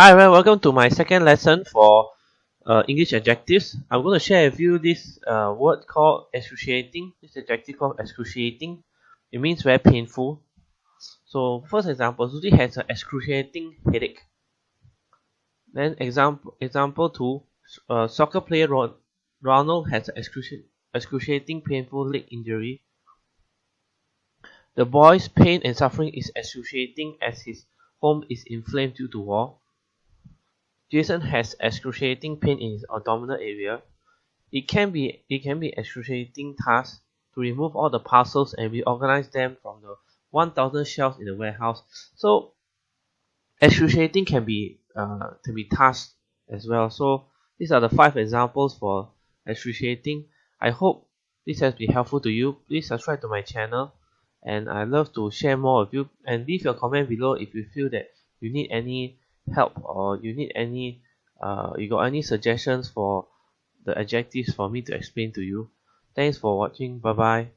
Hi everyone, welcome to my second lesson for uh, English adjectives. I'm going to share with you this uh, word called excruciating. This adjective called excruciating. It means very painful. So first example, Susie has an excruciating headache. Then example example two, uh, soccer player Ronald has an excruci excruciating painful leg injury. The boy's pain and suffering is excruciating as his home is inflamed due to war. Jason has excruciating pain in his abdominal area. It can be it can be excruciating task to remove all the parcels and reorganize them from the 1000 shelves in the warehouse. So excruciating can be uh, can be task as well. So these are the five examples for excruciating. I hope this has been helpful to you. Please subscribe to my channel and I love to share more with you and leave your comment below if you feel that you need any help or you need any uh, you got any suggestions for the adjectives for me to explain to you? Thanks for watching. Bye bye